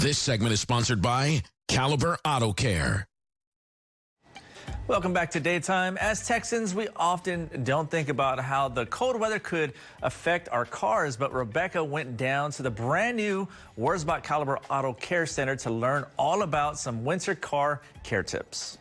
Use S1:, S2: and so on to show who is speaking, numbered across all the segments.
S1: This segment is sponsored by Caliber Auto Care.
S2: Welcome back to Daytime. As Texans, we often don't think about how the cold weather could affect our cars, but Rebecca went down to the brand new Wurzbach Caliber Auto Care Center to learn all about some winter car care tips.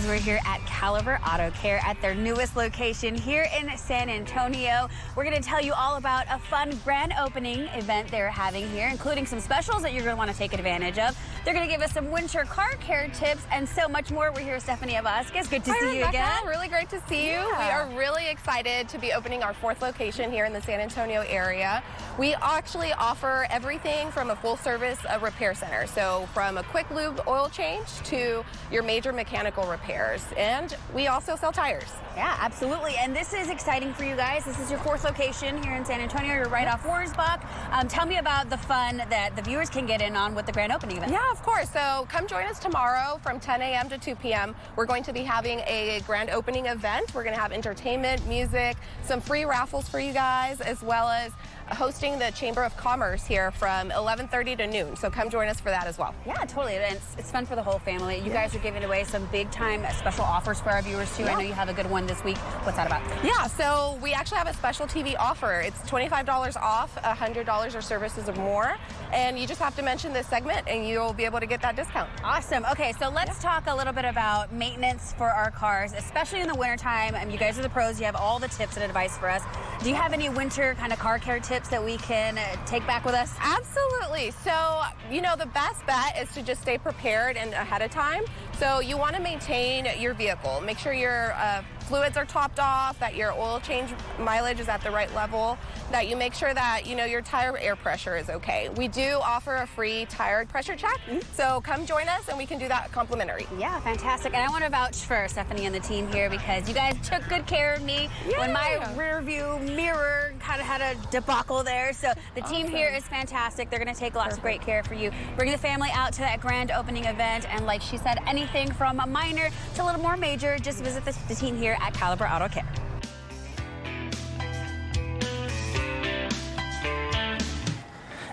S3: Guys, we're here at Caliber Auto Care at their newest location here in San Antonio. We're going to tell you all about a fun grand opening event they're having here, including some specials that you're going to want to take advantage of. They're going to give us some winter car care tips and so much more. We're here with Stephanie Vasquez. Good to
S4: Hi,
S3: see
S4: Rebecca.
S3: you again.
S4: Really great to see you.
S3: Yeah.
S4: We are really excited to be opening our fourth location here in the San Antonio area. We actually offer everything from a full service uh, repair center. So from a quick lube oil change to your major mechanical repairs. And we also sell tires.
S3: Yeah, absolutely. And this is exciting for you guys. This is your fourth location here in San Antonio. You're right off Wurzbach. Um, tell me about the fun that the viewers can get in on with the grand opening event.
S4: Yeah, of course. So come join us tomorrow from 10 a.m. to 2 p.m. We're going to be having a grand opening event. We're going to have entertainment, music, some free raffles for you guys, as well as hosting the Chamber of Commerce here from 11:30 to noon. So come join us for that as well.
S3: Yeah, totally. And it's, it's fun for the whole family. You guys are giving away some big time special offers for our viewers too. I know you have a good one this week. What's that about?
S4: Yeah, so we actually have a special TV offer. It's $25 off, $100 or services or more. And you just have to mention this segment and you'll be able to get that discount.
S3: Awesome. Okay, so let's talk a little bit about maintenance for our cars, especially in the wintertime. Um, you guys are the pros. You have all the tips and advice for us. Do you have any winter kind of car care tips that we can uh, take back with us?
S4: Absolutely. So, you know, the best bet is to just stay prepared and ahead of time. So you want to maintain your vehicle. Make sure your uh, fluids are topped off, that your oil change mileage is at the right level, that you make sure that, you know, your tire air pressure is okay. We do offer a free tire pressure check. So come join us and we can do that complimentary.
S3: Yeah, fantastic. And I want to vouch for Stephanie and the team here because you guys took good care of me when my rear view mirror kind of had a debacle there. So the team
S4: Awesome.
S3: here is fantastic. They're going to take lots of great care for you. Bring the family out to that grand opening event. And like she said, anything from a minor to a little more major, just visit the, the team here at Caliber Auto Care.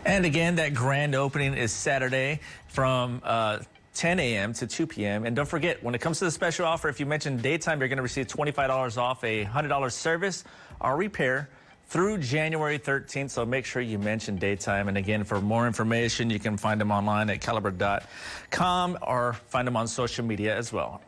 S2: And again, that grand opening is Saturday from uh, 10 a.m. to 2 p.m. And don't forget, when it comes to the special offer, if you mention daytime, you're going to receive $25 off a $100 service or repair through January 13th. So make sure you mention daytime. And again, for more information, you can find them online at caliber.com or find them on social media as well.